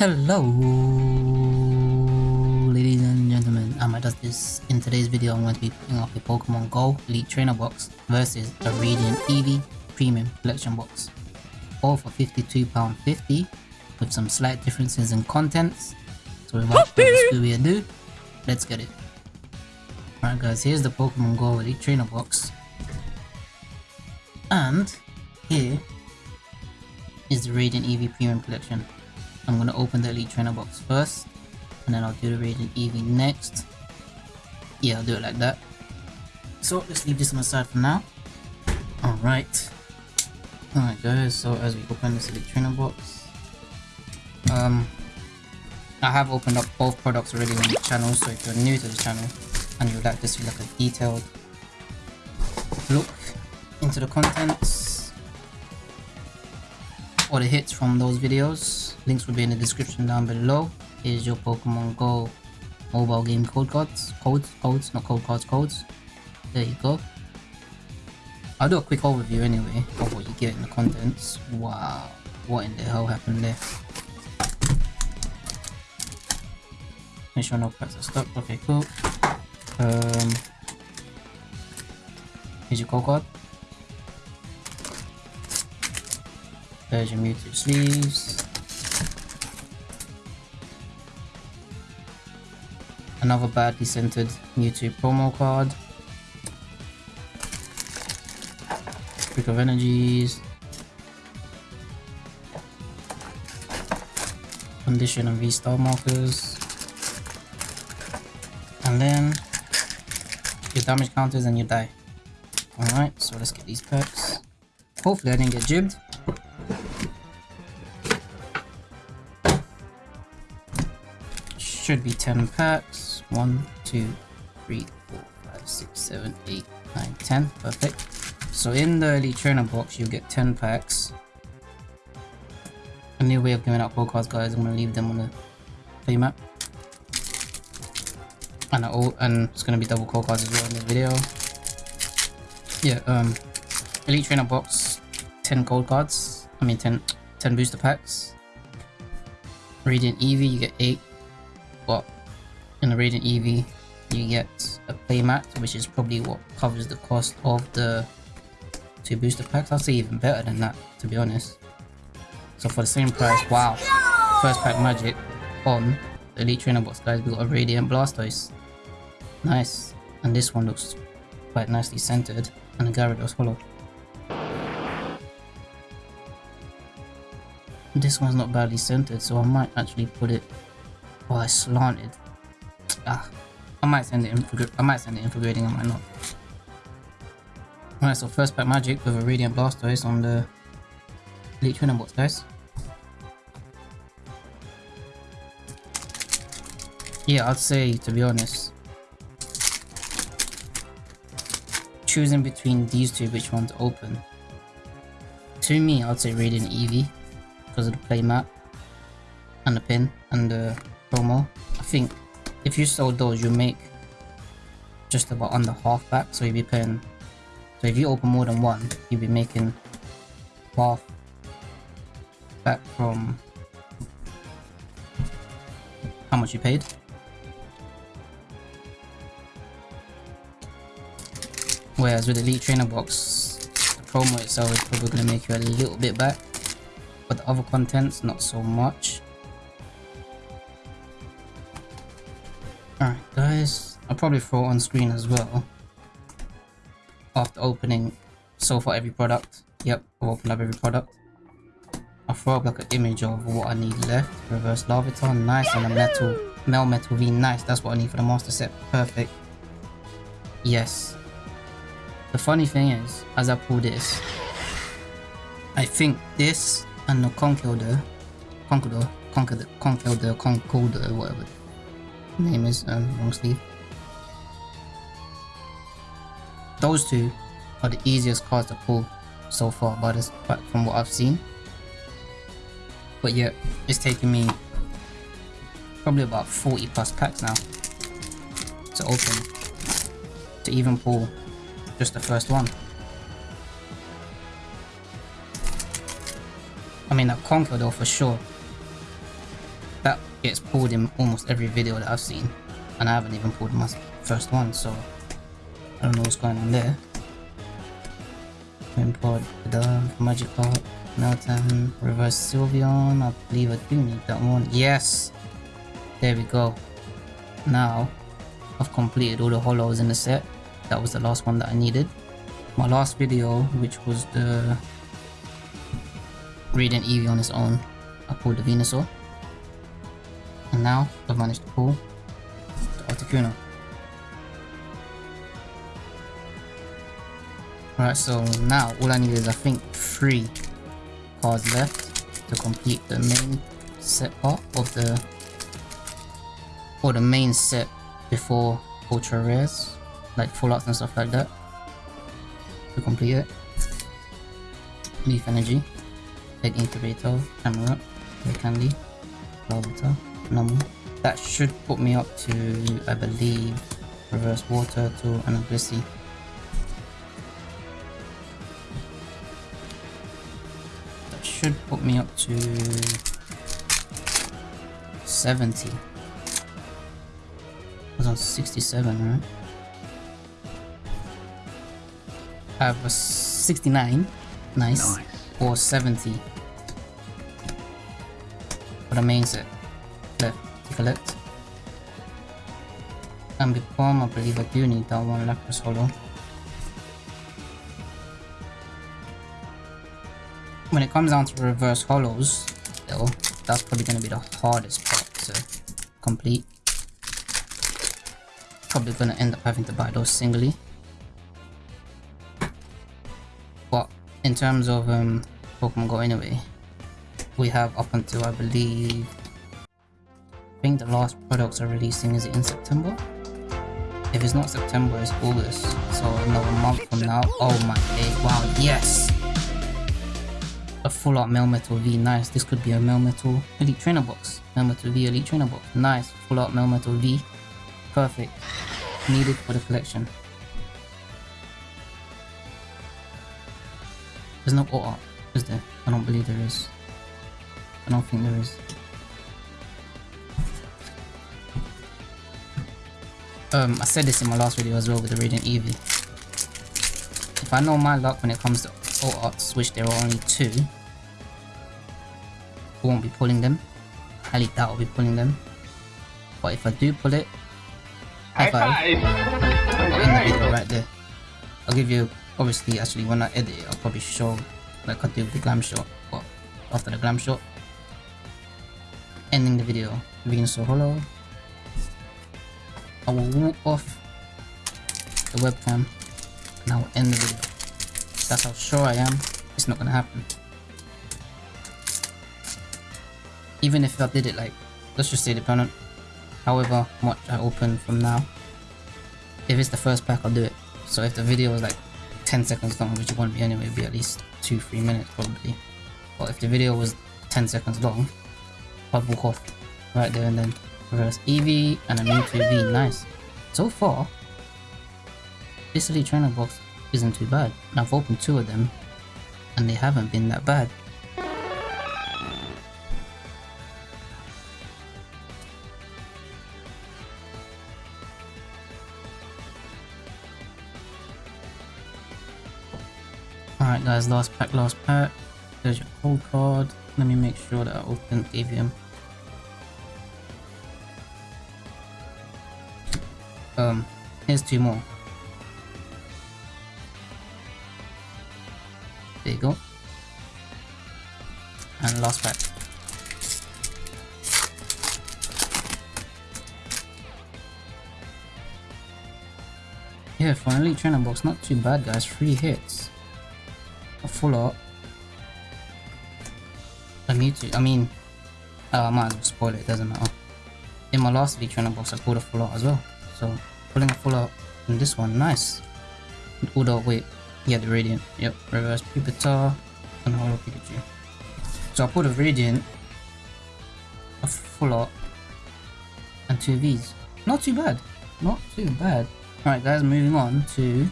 Hello, ladies and gentlemen. I'm this. In today's video, I'm going to be putting up a Pokemon Go Elite Trainer box versus a Radiant Eevee Premium Collection box. All for £52.50 with some slight differences in contents. So without further ado, let's get it. Alright guys, here's the Pokemon Go Elite Trainer box. And here is the Radiant Eevee Premium Collection. I'm going to open the Elite Trainer box first, and then I'll do the Radiant Eevee next. Yeah, I'll do it like that. So let's leave this on the side for now. Alright. Alright guys, so as we open this Elite Trainer box, um, I have opened up both products already on the channel, so if you're new to the channel and you'd like to see like a detailed look into the contents or the hits from those videos, Links will be in the description down below. Here's your Pokemon Go mobile game code cards. Codes, codes, not code cards, codes. There you go. I'll do a quick overview anyway of what you get in the contents. Wow, what in the hell happened there? Make sure no packs are stuck. Okay, cool. Um, here's your code card. Your Mewtwo sleeves. Another badly centered Mewtwo promo card. Trick of Energies. Condition and V-Star markers. And then your damage counters and you die. Alright, so let's get these perks. Hopefully I didn't get jibbed. Should be 10 packs. 1, 2, 3, 4, 5, 6, 7, 8, 9, 10. Perfect. So in the Elite Trainer box, you'll get 10 packs. A new way of giving out gold cards, guys. I'm going to leave them on the playmat. And, all, and it's going to be double cards as well in the video. Yeah, um, Elite Trainer box, 10 gold cards. I mean 10, 10 booster packs. Radiant Eevee, you get 8. In the Radiant Eevee, you get a playmat, which is probably what covers the cost of the two booster packs. I'll say even better than that, to be honest. So for the same price, wow. First pack magic on the Elite Trainer box, guys. We got a Radiant Blastoise. Nice. And this one looks quite nicely centered. And a Gyarados Hollow. This one's not badly centered, so I might actually put it... Oh, I slanted. Ah, I might send it in I might send it in for grading, I might not. Alright, so first pack magic with a Radiant Blastoise on the Elite box, guys. Yeah, I'd say, to be honest, choosing between these two, which one to open. To me, I'd say Radiant Eevee, because of the playmat, and the pin, and the promo. I think if you sell those, you make just about under half back. So you'd be paying. So if you open more than one, you'd be making half back from how much you paid. Whereas with the Elite Trainer Box, the promo itself is probably going to make you a little bit back, but the other contents, not so much. Alright guys, I'll probably throw on screen as well. After opening so far every product. Yep, I've opened up every product. I'll throw up like an image of what I need left. Reverse Larvitar, nice, and a metal, Melmetal V, nice, that's what I need for the master set, perfect. Yes. The funny thing is, as I pull this, I think this and the Conkeldurr, Conkeldurr, Conkeldurr, Conkeldurr, Conkeldurr, whatever name is um, long sleeve. Those two are the easiest cards to pull so far by this, from what I've seen. But yeah, it's taken me probably about 40 plus packs now to open to even pull just the first one. I mean, that Conkeldurr though for sure. Gets pulled in almost every video that I've seen. And I haven't even pulled my first one, so I don't know what's going on there. Import the Magikarp, Meltan, Reverse Sylveon, I believe I do need that one. Yes! There we go. Now, I've completed all the hollows in the set. That was the last one that I needed. My last video, which was the Radiant Eevee on its own, I pulled the Venusaur. And now, I've managed to pull the Articuno. Alright, so now all I need is I think three cards left to complete the main set part of the or the main set before ultra rares like full arts and stuff like that to complete it leaf energy egg incubator camera candy Larvitar, Numu. that should put me up to I believe reverse water to an Blissey that should put me up to 70 I was on 67, right? I have a 69. Nice. nice. Or 70. For the main set. And Ambipom, I believe I do need that one Lapras Holo. When it comes down to reverse hollows, though, that's probably going to be the hardest part to complete probably gonna end up having to buy those singly. But in terms of um, Pokemon Go anyway, we have up until I believe, I think the last products are releasing is in September? If it's not September, it's August. So another month from now. Oh my days, wow, yes! A full art Melmetal V, nice. This could be a Melmetal Elite Trainer box. Melmetal V Elite Trainer box, nice. Full art Melmetal V perfect. Needed for the collection. There's no art, is there? I don't believe there is. I don't think there is. Um, I said this in my last video as well with the Radiant Eevee. If I know my luck when it comes to all arts, which there are only two, I won't be pulling them. Least that will be pulling them. But if I do pull it, High five. I'll end the video right there. I'll give you, obviously, actually, when I edit it, I'll probably show, like I do the glam shot, but after the glam shot. Ending the video. Venusaur Holo. I will walk off the webcam and I will end the video. That's how sure I am it's not gonna happen. Even if I did it like, let's just say the opponent however much I open from now. If it's the first pack, I'll do it. So if the video is like 10 seconds long, which it won't be anyway, it'll be at least 2-3 minutes probably. But if the video was 10 seconds long, I'll walk off right there and then. Reverse Eevee and a Mewtwo V, nice. So far, this Elite Trainer box isn't too bad. And I've opened two of them, and they haven't been that bad. Alright guys, last pack, last pack. There's your cold card. Let me make sure that I open him. Two more. There you go. And last pack. Yeah, finally trainer box, not too bad guys, three hits a full art. A Mewtwo, I mean, uh, I might as well spoil it, doesn't matter. In my last V trainer box, I pulled a full art as well. So, pulling a full art in this one, nice. Although, wait, yeah, the Radiant, yep, reverse Pupitar, and Holo Pikachu. So I pulled a Radiant, a full art, and two Vs. Not too bad, not too bad. Alright guys, moving on to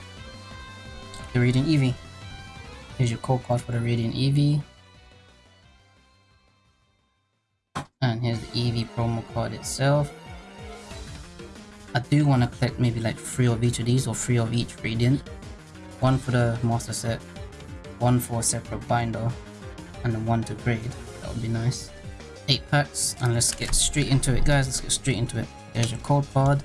the Radiant Eevee. Here's your code card for the Radiant Eevee. And here's the Eevee promo card itself. I do want to collect maybe like three of each of these or three of each Radiant. One for the master set, one for a separate binder, and then one to grade. That would be nice. 8 packs, and let's get straight into it guys, let's get straight into it. There's your code card.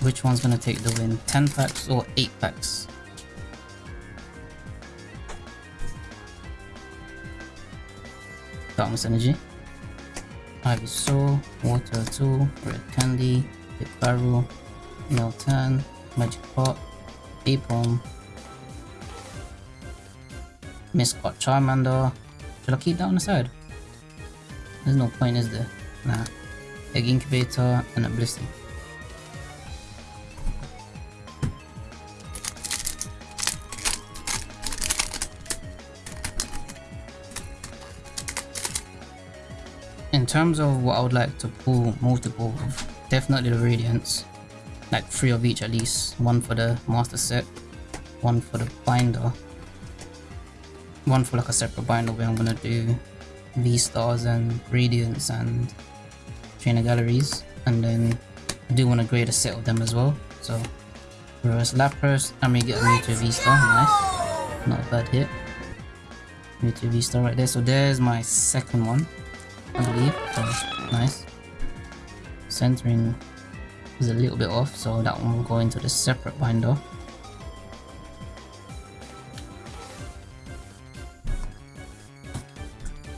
Which one's gonna take the win? 10 packs or 8 packs? Darkness Energy. Ivysaur, Water 2, Red Candy, Barrel, Meltan, Magic Pot, Aipom, Miscot Charmander. Should I keep that on the side? There's no point, is there? Nah. Egg Incubator and a Blissey. In terms of what I would like to pull multiple of, definitely the Radiants. Like three of each at least. One for the Master Set, one for the Binder, one for like a separate binder where I'm gonna do V-Stars and Radiants and Trainer Galleries. And then I do want to grade a set of them as well. So reverse Lapras. I may get a Mewtwo V-Star, nice. Not a bad hit. Mewtwo V-Star right there. So there's my second one I believe. So nice. Centering is a little bit off so that one will go into the separate binder.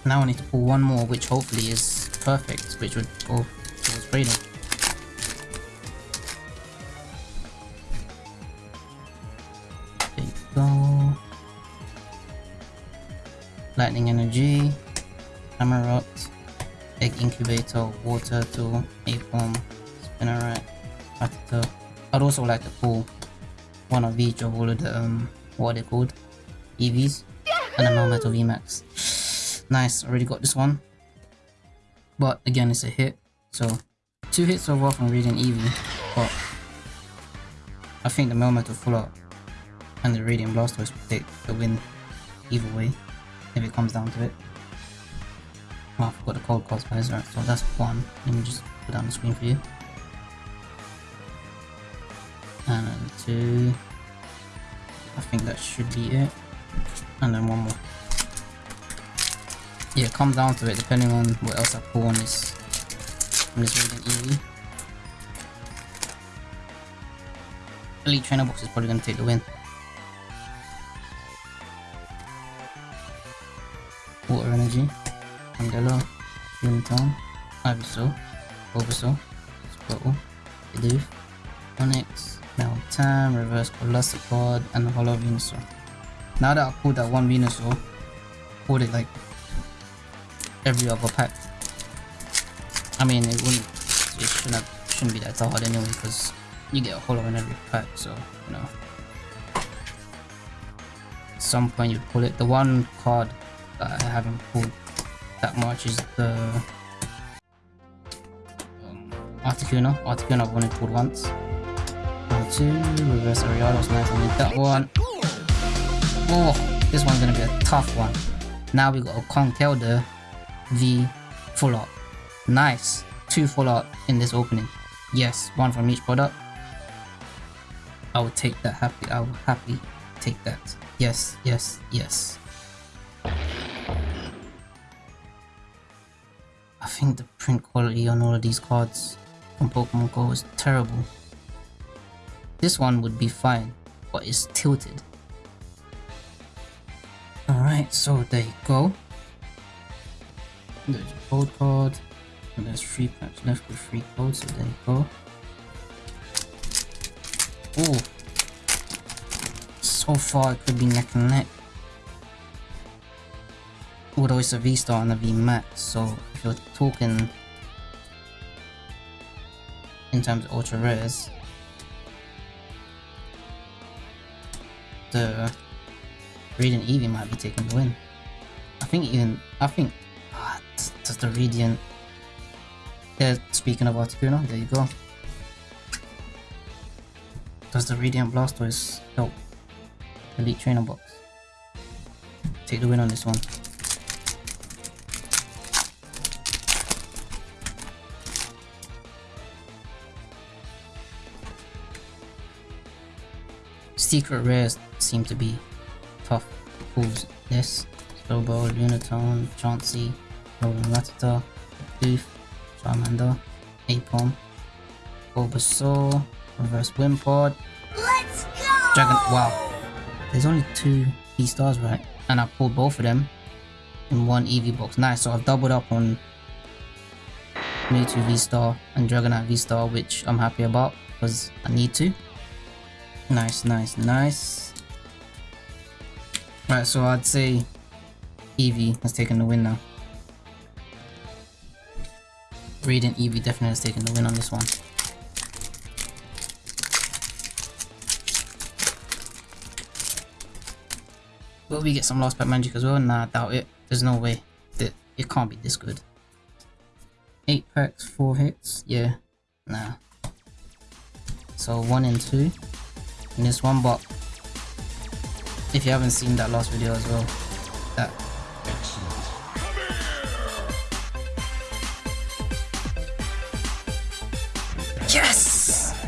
Now I need to pull one more, which hopefully is perfect, which would oh, go towards grading. There you go. Lightning Energy, Hammer Egg Incubator, Water Tool, Aipom, Spinarak, Rattata. I'd also like to pull one of each of all of the, um, what are they called? EVs, and a Melmetal VMAX. Nice, already got this one. But again, it's a hit. So, two hits overall from Radiant Eevee. But I think the Melmetal full out and the Radiant Blastoise will take the win either way if it comes down to it. Oh, I forgot the cold cards guys, so that's one. Let me just put down the screen for you. And then two. I think that should be it. And then one more yeah, it comes down to it depending on what else I pull on this on this Radiant Eevee. Elite Trainer Box is probably going to take the win. Water Energy, Candela, Unicorn, Ivysaur, Bulbasaur, Squirtle, Bidoof, Onix, Meltan, Reverse Golisopod, and Holo Venusaur. Now that I pulled that one Venusaur, pulled it like every other pack. I mean, it wouldn't, it shouldn't, shouldn't be that hard anyway, because you get a holo in every pack, so, you know. At some point you pull it. The one card that I haven't pulled that much is the um, Articuno. Articuno I've only pulled once. One, two, reverse Ariados, nice, I need that one. Oh, this one's gonna be a tough one. Now we got a Conkeldurr the full art. Nice. Two full art in this opening. Yes, one from each product. I would take that happy. I will happily take that. Yes, yes, yes. Think the print quality on all of these cards from Pokemon Go is terrible. This one would be fine, but it's tilted. Alright, so there you go. There's a code card. And there's three packs left with three codes, so there you go. Oh. So far it could be neck and neck. Although it's a V-Star and a V-Max, so if you're talking in terms of ultra rares, the Radiant Eevee might be taking the win. I think even I think ah, does the Radiant... Yeah, speaking of Articuno, there you go. Does the Radiant Blastoise help Elite Trainer Box? Take the win on this one. Secret rares seem to be tough pulls. This, Slowbro, Lunatone, Chansey, Rolling Rattata, Booth, Charmander, Aipom, Bulbasaur, Reverse Wimpod, Let's go! Dragon. Wow, there's only two V stars, right? And I pulled both of them in one Eevee box. Nice. So I've doubled up on Mewtwo V star and Dragonite V star, which I'm happy about because I need to. Nice, nice, nice. Right, so I'd say Eevee has taken the win now. Radiant Eevee definitely has taken the win on this one. Will we get some Lost Pack Magic as well? Nah, I doubt it. There's no way. That It can't be this good. 8 packs, 4 hits? Yeah. Nah. So 1 and 2. In this one, but if you haven't seen that last video as well, that Yes!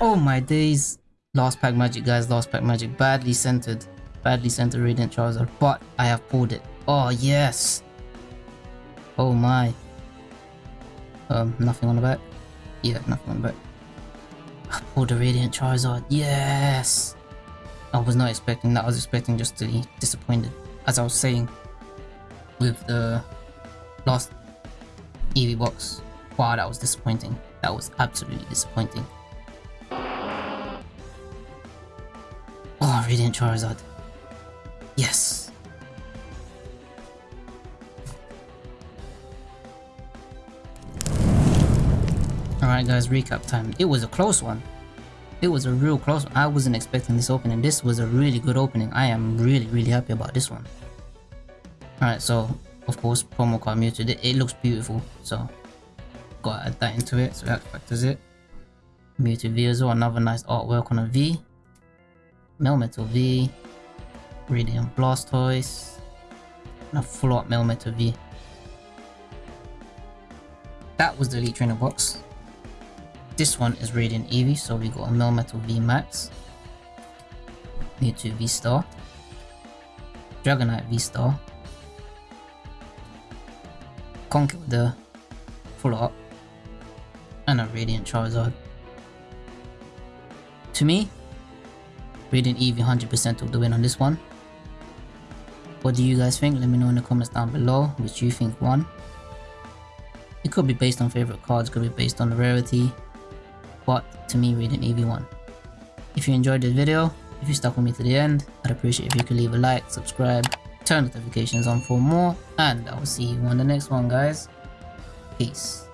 Oh my days. Last pack magic guys, last pack magic. Badly centered. Badly centered Radiant Charizard. But I have pulled it. Oh yes! Oh my. Um, nothing on the back? Yeah, nothing on the back. Pulled the Radiant Charizard. Yes! I was not expecting that. I was expecting just to be disappointed. As I was saying with the last Eevee box. Wow, that was disappointing. That was absolutely disappointing. Oh, Radiant Charizard. Yes. Alright guys, recap time. It was a close one. It was a real close one. I wasn't expecting this opening. This was a really good opening. I am really, really happy about this one. Alright, so of course promo card Mewtwo. It, it looks beautiful, so gotta add that into it. So that factors it. Mewtwo V as well, another nice artwork on a V. Melmetal V. Radiant Blastoise. And a full art Melmetal V. That was the Elite Trainer box. This one is Radiant Eevee, so we got a Melmetal V Max. Mewtwo V Star. Dragonite V Star. Conkeldurr with the full art. And a Radiant Charizard. To me, Radiant Eevee 100% took the win on this one. What do you guys think? Let me know in the comments down below which you think won. It could be based on favorite cards, could be based on the rarity, but to me reading EV1. If you enjoyed this video, if you stuck with me to the end, I'd appreciate if you could leave a like, subscribe, turn notifications on for more, and I will see you on the next one guys. Peace.